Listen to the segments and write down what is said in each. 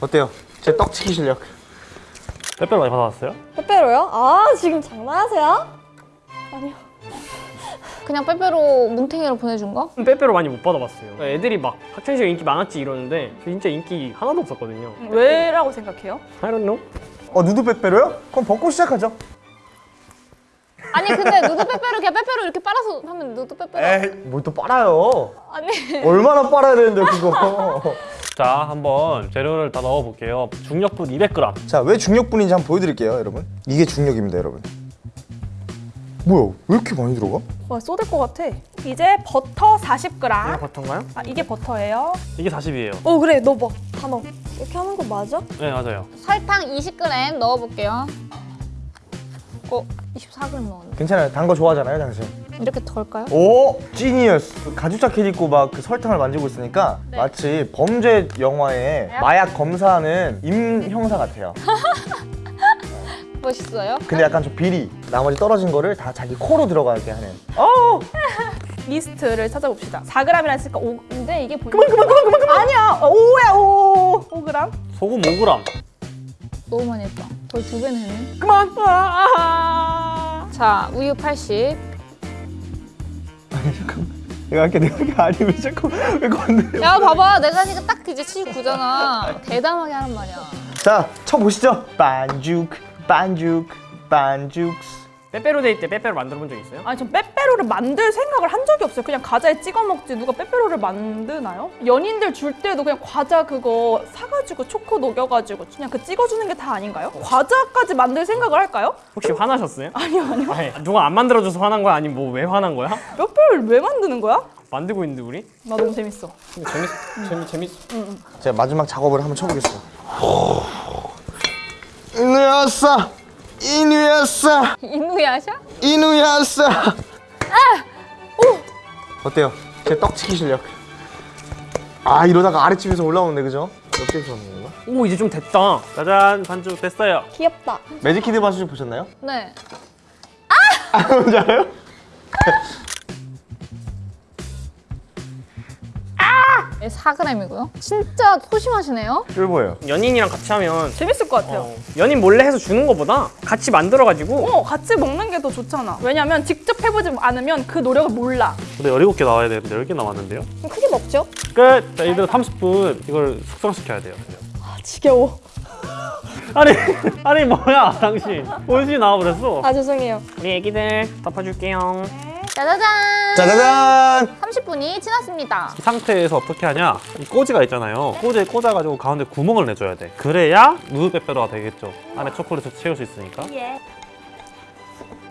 어때요? 제 떡치기 실력 빼빼로 많이 받아왔어요? 빼빼로요? 아 지금 장난하세요? 아니요. 그냥 빼빼로 뭉탱이로 보내준 거? 빼빼로 많이 못 받아봤어요. 애들이 막 학창시절 인기 많았지 이러는데 저 진짜 인기 하나도 없었거든요. 왜라고 생각해요? I don't know. 어 누드 빼빼로요? 그럼 벗고 시작하죠 아니 근데 누드 빼빼로 그냥 빼빼로 이렇게 빨아서 하면 누드 빼빼로 에이 뭘 또 빨아요 아니 얼마나 빨아야 되는데 그거 자, 한번 재료를 다 넣어볼게요. 중력분 200g. 자 왜 중력분인지 한번 보여드릴게요 여러분 이게 중력입니다 여러분 뭐야 왜 이렇게 많이 들어가? 와 쏟을 것 같아. 이제 버터 40g. 이게 버터인가요? 아 이게 버터예요. 이게 40이에요. 어 그래 너막다 넣어. 이렇게 하는 거 맞아? 네, 맞아요. 설탕 20g 넣어볼게요 어? 24g 넣었네 괜찮아요 단 거 좋아하잖아요 당신 이렇게 덜까요? 오 지니어스 그 가죽 자켓 입고 막 그 설탕을 만지고 있으니까 네. 마치 범죄 영화에 마약 검사하는 임 형사 같아요 멋있어요? 근데 약간 좀 비리 나머지 떨어진 거를 다 자기 코로 들어가게 하는 이스트를 찾아봅시다. 4g이라 했으니까 5. 근데 이게 보니까 그만 그만 그만 그만. 아니야. 5야 5. 5g. 소금 5g. 너무 많이 했다 거의 두 배는 했네 그만. 아. 자 우유 80 내가 할게 내가 할게. 아니 왜 자꾸 왜 건드려? 야 봐봐. 내가 하니까 딱 이제 79잖아. 대담하게 하란 말이야. 자 쳐보시죠. 반죽 반죽 반죽 빼빼로 데이 때 빼빼로 만들어 본 적 있어요? 아니 전 빼빼로를 만들 생각을 한 적이 없어요. 그냥 과자에 찍어 먹지 누가 빼빼로를 만드나요? 연인들 줄 때도 그냥 과자 그거 사가지고 초코 녹여가지고 그냥 그 찍어주는 게 다 아닌가요? 과자까지 만들 생각을 할까요? 혹시 화나셨어요? 아니요 아니요. 아니, 누가 안 만들어줘서 화난 거야? 아니면 뭐 왜 화난 거야? 빼빼로를 왜 만드는 거야? 만들고 있는데 우리? 나 너무 재밌어. 근데 재밌 재밌 재밌. 제가 마지막 작업을 한번 쳐보겠습니다 이누야싸 이누야싸 이누야샤? 이누야싸 어때요? 제 떡치기 실력 아 이러다가 아랫집에서 올라오는데 그죠? 옆집에서 오는 건가? 오 이제 좀 됐다. 짜잔, 반죽 됐어요. 귀엽다. 매직키드 반죽 보셨나요? 네 뭔지 알아요? 4g이고요 진짜 소심하시네요 쫄보예요 연인이랑 같이 하면 재밌을 것 같아요. 어, 연인 몰래 해서 주는 거보다 같이 만들어가지고 어, 같이 먹는 게 더 좋잖아. 왜냐면 직접 해보지 않으면 그 노력을 몰라. 근데 17개 나와야 되는데 10개 남았는데요? 그럼 크게 먹죠? 끝! 자, 이들 30분 이걸 숙성시켜야 돼요. 아 지겨워. 아니, 아니 뭐야, 당신. 원시 나와버렸어. 아 죄송해요. 우리 애기들 덮어줄게요. 짜자잔 짜자잔 30분이 지났습니다 이 상태에서 어떻게 하냐? 이 꼬지가 있잖아요. 꼬지에 꽂아가지고 가운데 구멍을 내줘야 돼. 그래야 누드 빼빼로가 되겠죠. 안에 초콜릿을 채울 수 있으니까. 예.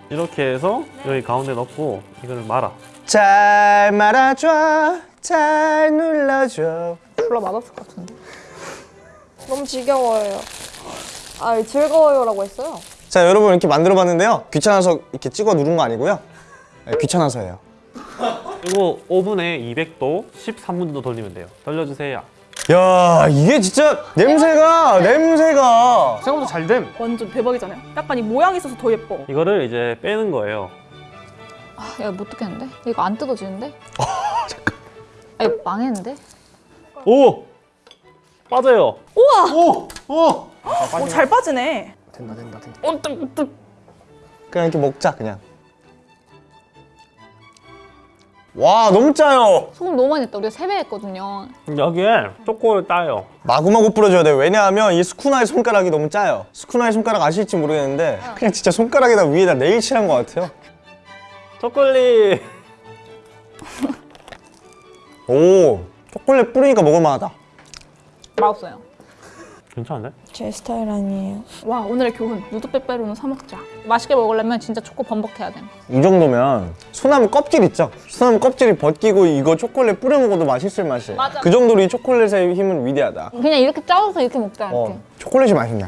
이렇게 해서 여기 가운데 넣고 이거를 말아. 잘 말아줘 잘 눌러줘 졸라 맛없을 것 같은데 너무 지겨워요. 아 즐거워요라고 했어요. 자 여러분 이렇게 만들어 봤는데요 귀찮아서 이렇게 찍어 누른 거 아니고요 네, 귀찮아서예요 이거 오븐에 200도 13분 정도 돌리면 돼요. 돌려주세요. 야 이게 진짜 냄새가 냄새가 생각보다 잘 됨. 완전 대박이잖아요. 약간 이 모양이 있어서 더 예뻐. 이거를 이제 빼는 거예요. 아, 야, 못 뜯겠는데? 이거 안 뜯어지는데? 잠깐. 아, 이거 망했는데? 오! 빠져요. 오! 오! 오, 잘 빠지네. 된다 된다 된다 어, 뜨, 뜨. 그냥 이렇게 먹자 그냥 와 너무 짜요 소금 너무 많이 했다. 우리가 3배 했거든요. 여기에 초코를 따요. 마구마구 뿌려줘야 돼요 왜냐하면 이 스쿠나의 손가락이 너무 짜요 스쿠나의 손가락 아실지 모르겠는데 그냥 진짜 손가락에다 위에다 네일 칠한 것 같아요 초콜릿! 오 초콜릿 뿌리니까 먹을만하다 맛없어요. 괜찮은데? 제 스타일 아니에요. 와 오늘의 교훈. 누드 빼빼로는 사 먹자. 맛있게 먹으려면 진짜 초코 범벅해야 돼. 이 정도면 소나무 껍질 있죠? 소나무 껍질이 벗기고 이거 초콜릿 뿌려 먹어도 맛있을 맛이에요 맞아. 그 정도로 이 초콜릿의 힘은 위대하다 그냥 이렇게 짜서 이렇게 먹자, 이렇게. 어, 초콜릿이 맛있네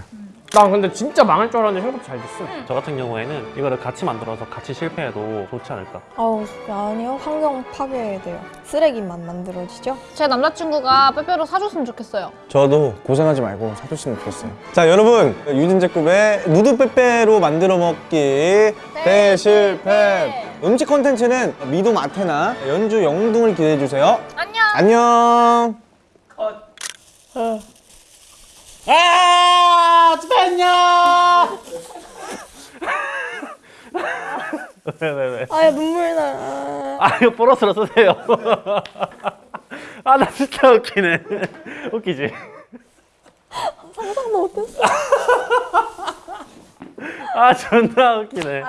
나 근데 진짜 망할 줄 알았는데 생각보다 잘 됐어. 저 같은 경우에는 이거를 같이 만들어서 같이 실패해도 좋지 않을까. 아우 아니요 환경 파괴돼요. 쓰레기만 만들어지죠? 제 남자친구가 빼빼로 사줬으면 좋겠어요. 저도 고생하지 말고 사줬으면 좋겠어요 자 여러분 유진제급의 누드 빼빼로 만들어 먹기 대실패 음식 콘텐츠는 미도 마테나 연주 영등을 기대해 주세요 안녕! 안녕 아, 죽었냐? 네네네. 아 눈물 나. 아 이거 보너스로 쓰세요. 아 나 진짜 웃기네. 웃기지? 상상도 못했어. 아 존나 웃기네.